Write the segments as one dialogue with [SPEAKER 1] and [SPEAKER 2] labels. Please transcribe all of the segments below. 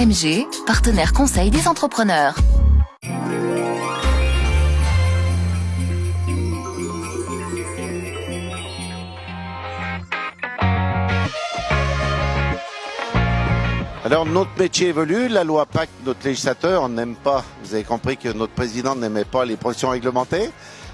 [SPEAKER 1] MG, partenaire conseil des entrepreneurs.
[SPEAKER 2] Alors notre métier évolue, la loi PAC, notre législateur n'aime pas, vous avez compris que notre président n'aimait pas les professions réglementées.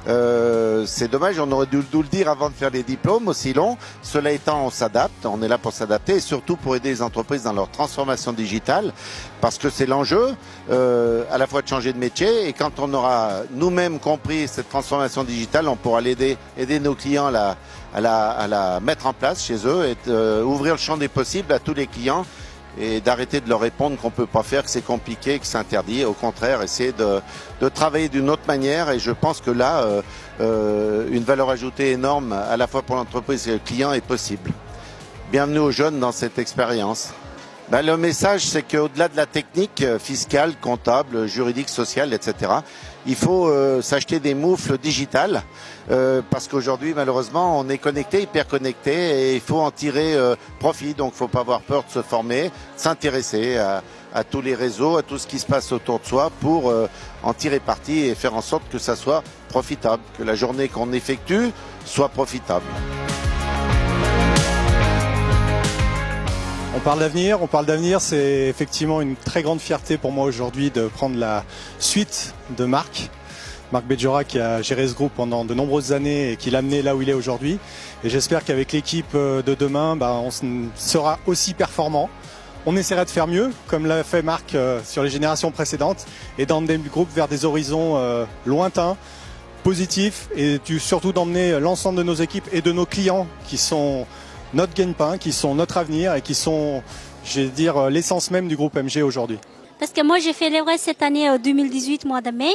[SPEAKER 2] Euh, c'est dommage, on aurait dû le dire avant de faire les diplômes aussi longs. Cela étant, on s'adapte, on est là pour s'adapter et surtout pour aider les entreprises dans leur transformation digitale parce que c'est l'enjeu euh, à la fois de changer de métier et quand on aura nous-mêmes compris cette transformation digitale, on pourra l'aider, aider nos clients à la mettre en place chez eux et euh, ouvrir le champ des possibles à tous les clients et d'arrêter de leur répondre qu'on peut pas faire, que c'est compliqué, que c'est interdit. Au contraire, essayer de, de travailler d'une autre manière. Et je pense que là, euh, euh, une valeur ajoutée énorme, à la fois pour l'entreprise et le client, est possible. Bienvenue aux jeunes dans cette expérience. Ben, le message, c'est qu'au-delà de la technique euh, fiscale, comptable, juridique, sociale, etc., il faut euh, s'acheter des moufles digitales euh, parce qu'aujourd'hui, malheureusement, on est connecté, hyper connecté, et il faut en tirer profit. Donc, il faut pas avoir peur de se former, s'intéresser à, tous les réseaux, à tout ce qui se passe autour de soi pour en tirer parti et faire en sorte que ça soit profitable, que la journée qu'on effectue soit profitable.
[SPEAKER 3] On parle d'avenir, c'est effectivement une très grande fierté pour moi aujourd'hui de prendre la suite de Marc. Marc Bejora qui a géré ce groupe pendant de nombreuses années et qui l'a amené là où il est aujourd'hui. Et j'espère qu'avec l'équipe euh, de demain, bah, on sera aussi performant. On essaiera de faire mieux, comme l'a fait Marc euh, sur les générations précédentes, et d'emmener le groupe vers des horizons euh, lointains, positifs, et surtout d'emmener l'ensemble de nos équipes et de nos clients qui sont notre gagne-pain, qui sont notre avenir et qui sont, je dire, euh, l'essence même du groupe MG aujourd'hui.
[SPEAKER 4] Parce que moi, j'ai fait l'Everest cette année 2018, euh, mois de mai,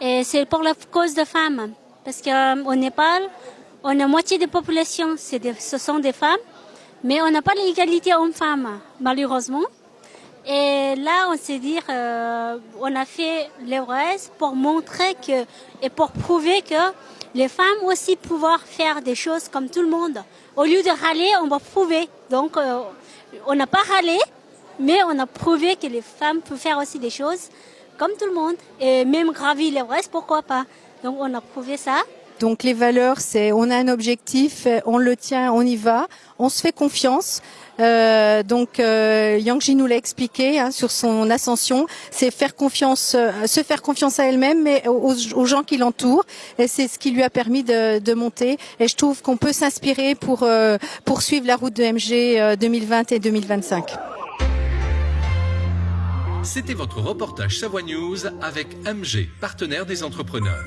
[SPEAKER 4] et c'est pour la cause de femmes. Parce qu'au euh, Népal, on a moitié de la population, ce sont des femmes, mais on n'a pas l'égalité homme-femme, malheureusement. Et là, on s'est dit, on a fait l'Everest pour montrer que et pour prouver que les femmes aussi pouvoir faire des choses comme tout le monde. Au lieu de râler, on va prouver. Donc, euh, on n'a pas râlé, mais on a prouvé que les femmes peuvent faire aussi des choses comme tout le monde. Et même gravir l'Everest, pourquoi pas Donc, on a prouvé ça.
[SPEAKER 5] Donc les valeurs, c'est on a un objectif, on le tient, on y va, on se fait confiance. Euh, donc euh, Yang nous l'a expliqué hein, sur son ascension, c'est faire confiance, euh, se faire confiance à elle-même, mais aux, gens qui l'entourent. Et c'est ce qui lui a permis de, de monter. Et je trouve qu'on peut s'inspirer pour euh, poursuivre la route de MG 2020 et 2025.
[SPEAKER 6] C'était votre reportage Savoie News avec MG, partenaire des entrepreneurs.